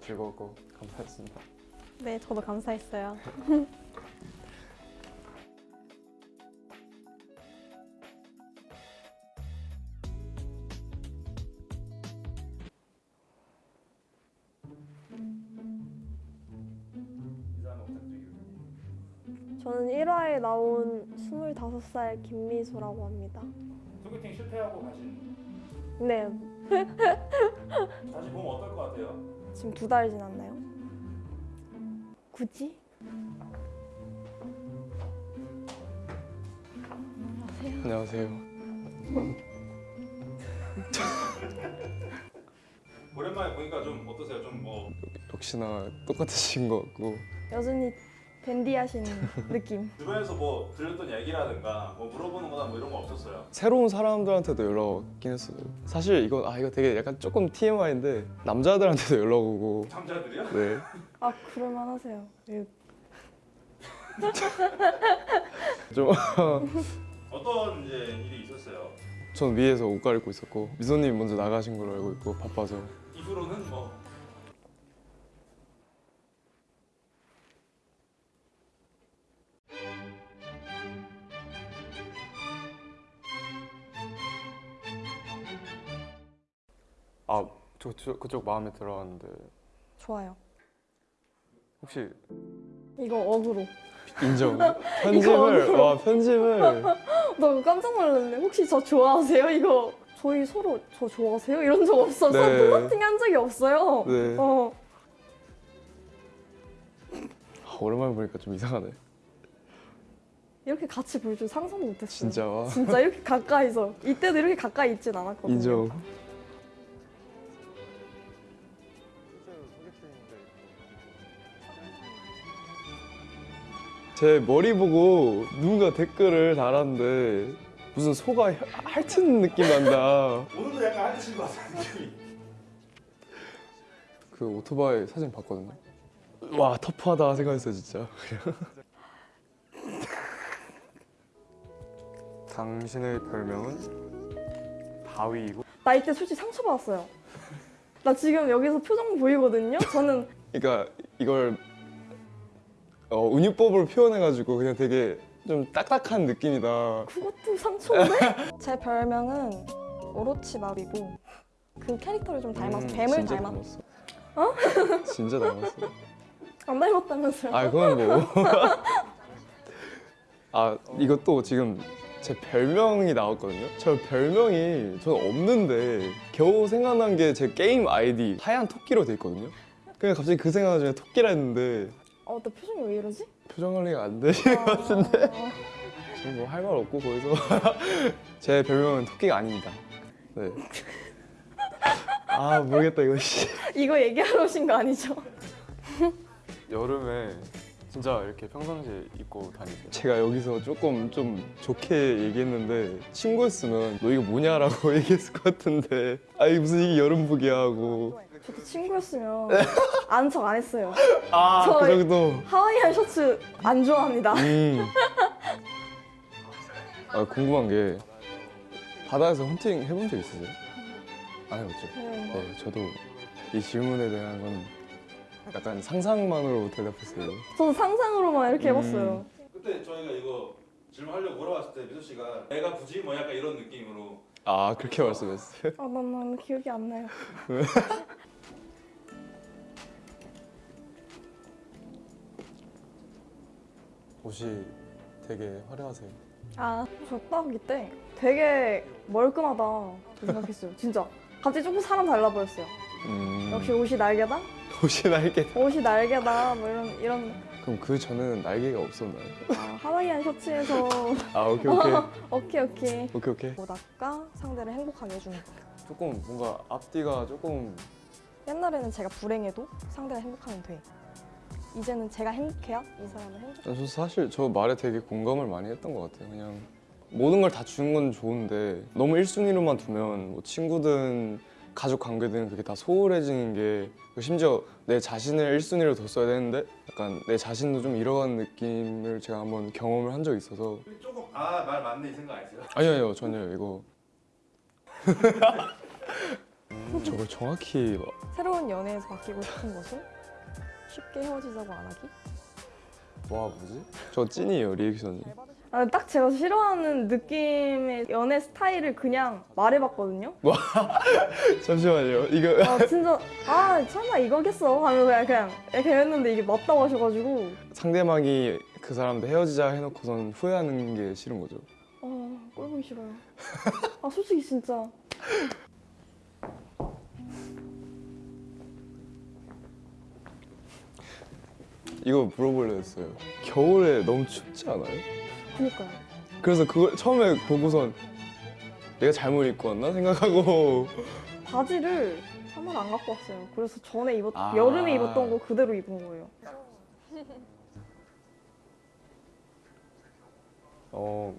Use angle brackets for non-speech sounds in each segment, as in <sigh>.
즐거웠고 감사했습니다. 네, 저도 감사했어요. 저는 1화에 나온 25살 김미소라고 합니다. 소개팅 실패하고 가신 네, <laughs> 다시 보면 어떨 것 같아요? 지금 두 달 지났나요? 굳이? 안녕하세요. 오랜만에 보니까 좀 어떠세요? 좀 뭐 역시나 똑같으신 것 같고 여전히 댄디하신 느낌. <laughs> 주변에서 뭐 들렸던 얘기라든가 뭐 물어보는 거나 뭐 이런 거 없었어요? 새로운 사람들한테도 연락 왔긴 했어요. 사실 이건 아 이거 되게 약간 조금 TMI인데 남자들한테도 <laughs> 연락 오고 남자들이요? 네 <laughs> 아, 그럴만 하세요. 예, 좀 어떤 이제 일이 있었어요? 전 위에서 옷 갈아입고 있었고 미소님 먼저 나가신 걸로 알고 있고 바빠서 이후로는 뭐 아 저, 저 그쪽 마음에 들어왔는데 좋아요. 혹시 이거 어그로. 인정 <laughs> 편집을 와 편집을 <laughs> 나 깜짝 놀랐네. 혹시 저 좋아하세요? 이거 저희 서로 저 좋아하세요? 이런 적 없어서 네. 플러팅 한 적이 없어요. 네 어. 아, 오랜만에 보니까 좀 이상하네 이렇게 같이 볼 줄 상상도 못했어요. 진짜 와 진짜 이렇게 가까이서 이때도 이렇게 가까이 있진 않았거든요. 인정 제 머리 보고 누군가 댓글을 달았는데 무슨 소가 혀- 핥은 느낌 난다. 오늘도 약간 하드신 것 같아요 그 오토바이 사진 봤거든요. 와 터프하다 생각했어요 진짜. <laughs> 당신의 별명은? 바위이고. 나 이때 솔직히 상처받았어요. 나 지금 여기서 표정 보이거든요. 저는 그러니까 이걸 어, 운유법으로 표현해가지고 그냥 되게 좀 딱딱한 느낌이다. 그것도 상처인데? <laughs> 제 별명은 오로치마루이고 그 캐릭터를 좀 닮아서 음, 뱀을 진짜 닮았. 닮았어. <laughs> 진짜 닮았어. <laughs> 안 닮았다면서요? 아 그건 뭐. 아 이것도 지금 제 별명이 나왔거든요. 저 별명이 저는 없는데 겨우 생각난 게 제 게임 아이디 하얀 토끼로 돼 있거든요. 그냥 갑자기 그 생각 중에 토끼라 했는데 어, 나 표정이 왜 이러지? 표정 관리가 안 되시는 것 같은데. 아, 지금 뭐 할 말 없고 거기서 <laughs> 제 별명은 토끼가 아닙니다. 네. 아 모르겠다 이거 씨. 이거 얘기하러 오신 거 아니죠? 여름에 진짜 이렇게 평상시에 입고 다니세요? 제가 여기서 조금 좀 좋게 얘기했는데 친구였으면 너 이거 뭐냐라고 <laughs> 얘기했을 것 같은데 아이 무슨 이게 여름복이야 하고 저도 친구였으면 아는 척 안 했어요. 아그 저희- 정도 하와이안 셔츠 안 좋아합니다. 음. 아 궁금한 게 바다에서 헌팅 해본 적 있으세요? 안 해봤죠? 네. 네, 저도 이 질문에 대한 건 약간 상상만으로 대답했어요. 저도 상상으로만 이렇게 음. 해봤어요. 그때 저희가 이거 질문하려고 물어봤을 때 미소 씨가 내가 굳이 뭐 약간 이런 느낌으로 아 그렇게 말씀했어요? 아, 난, 난 기억이 안 나요. <laughs> 옷이 되게 화려하세요. 아, 저 딱 이때 되게 멀끔하다 생각했어요. 진짜. 갑자기 조금 사람 달라 보였어요. 음, 역시 옷이 날개다? <laughs> 옷이 날개. 옷이 날개다. 뭐 이런, 이런. 그럼 그 전에는 날개가 없었나요? 아, 하와이안 셔츠에서. <laughs> 아 오케이 오케이 <laughs> 오케이, 오케이. 오케이 오케이. 보다가 상대를 행복하게 해주는 거. 조금 뭔가 앞뒤가 조금 옛날에는 제가 불행해도 상대가 행복하면 돼. 이제는 제가 행복해야 이 사람은 행복. 저 사실 저 말에 되게 공감을 많이 했던 것 같아요. 그냥 모든 걸 다 주는 건 좋은데 너무 1순위로만 두면 뭐 친구든 가족 관계든 그게 다 소홀해지는 게 심지어 내 자신을 1순위로 뒀어야 되는데 약간 내 자신도 좀 잃어가는 느낌을 제가 한번 경험을 한 적이 있어서 조금 아 말 맞네 이 생각 아니세요? 아니요 아니요 전혀 이거 음, <laughs> 저걸 정확히 막- 새로운 연애에서 바뀌고 싶은 것은 쉽게 헤어지자고 안 하기? 와 뭐지? 저 찐이에요 리액션이. 아, 딱 제가 싫어하는 느낌의 연애 스타일을 그냥 말해봤거든요. <laughs> 잠시만요. 이거 아 진짜 아 설마 이거겠어 하면서 그냥 그냥 이렇게 했는데 이게 맞다고 하셔가지고 상대방이 그 사람한테 헤어지자 해놓고선 후회하는 게 싫은 거죠. 아 꼴보기 싫어요. 아 솔직히 진짜 이거 물어보려 했어요. 겨울에 너무 춥지 않아요? 그니까요. 그래서 그걸 처음에 보고선 내가 잘못 입고 왔나 생각하고 바지를 하나를 안 갖고 왔어요. 그래서 전에 입었 아. 여름에 입었던 거 그대로 입은 거예요. 어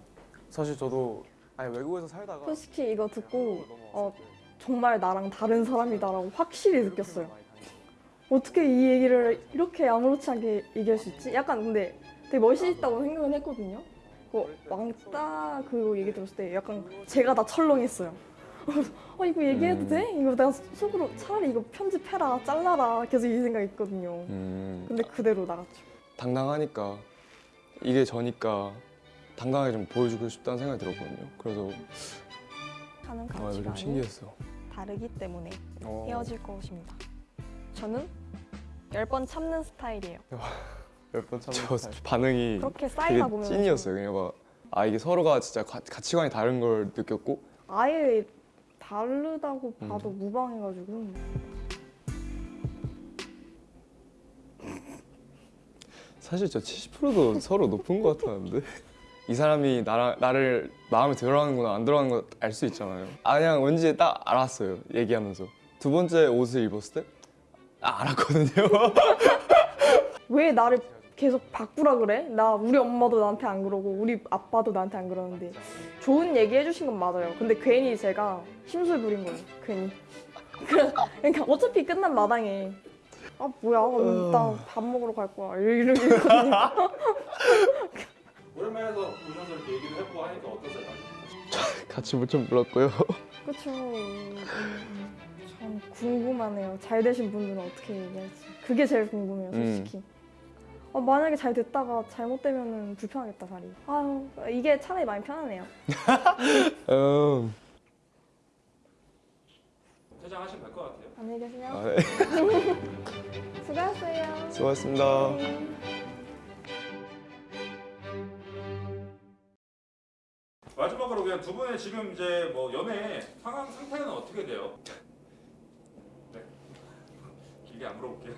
사실 저도 아니 외국에서 살다가 솔직히 이거 듣고 어, 정말 나랑 다른 사람이다라고 확실히 느꼈어요. 어떻게 이 얘기를 이렇게 아무렇지 않게 얘기할 수 있지? 약간 근데 되게 멋있다고 생각은 했거든요. 그 왕따 그 얘기 들었을 때 약간 제가 다 철렁했어요. <laughs> 어 이거 얘기해도 음. 돼? 이거 내가 속으로 차라리 이거 편집해라 잘라라 계속 이 생각 있거든요. 음, 근데 그대로 나갔죠. 당당하니까 이게 저니까 당당하게 좀 보여주고 싶다는 생각이 들었거든요. 그래서 하는 아, 좀 가치관이 신기했어. 다르기 때문에 어, 헤어질 것입니다. 저는 열 번 참는 스타일이에요. 몇번 저 반응이 그렇게 쌓이다 보면 찐이었어요. 그냥 막, 아 이게 서로가 진짜 가, 가치관이 다른 걸 느꼈고 아예 다르다고 봐도 음. 무방해가지고 사실 저 70%도 <laughs> 서로 높은 것 같았는데 이 사람이 나랑 나를 마음에 들어하는구나 안 들어하는 거 알 수 있잖아요. 아 그냥 왠지 딱 알았어요. 얘기하면서 두 번째 옷을 입었을 때 아, 알았거든요. <laughs> 왜 나를 계속 바꾸라 그래? 나 우리 엄마도 나한테 안 그러고 우리 아빠도 나한테 안 그러는데 좋은 얘기 해주신 건 맞아요. 근데 괜히 제가 심술 부린 거예요. 괜히. <laughs> 그러니까 어차피 끝난 마당에 아 뭐야 나밥 먹으러 갈 거야 이러고 있거든요. 오랜만에 서 보셔서 이렇게 얘기도 해보고 하니까 어떠세요? 같이 물좀 불었고요. 그렇죠. 음, 참 궁금하네요. 잘 되신 분들은 어떻게 얘기할지. 그게 제일 궁금해요, 음. 솔직히. 어, 만약에 잘 됐다가 잘못되면 불편하겠다, 자리. 아유, 이게 차라리 많이 편하네요. <laughs> 음, 퇴장하시면 될 것 같아요. 안녕히 계세요. 아, 네. <laughs> 수고하셨어요. 수고하셨습니다. 네. 마지막으로 그냥 두 분의 지금 이제 뭐 연애 상황 상태는 어떻게 돼요? <laughs> 네. 길게 안 물어볼게요.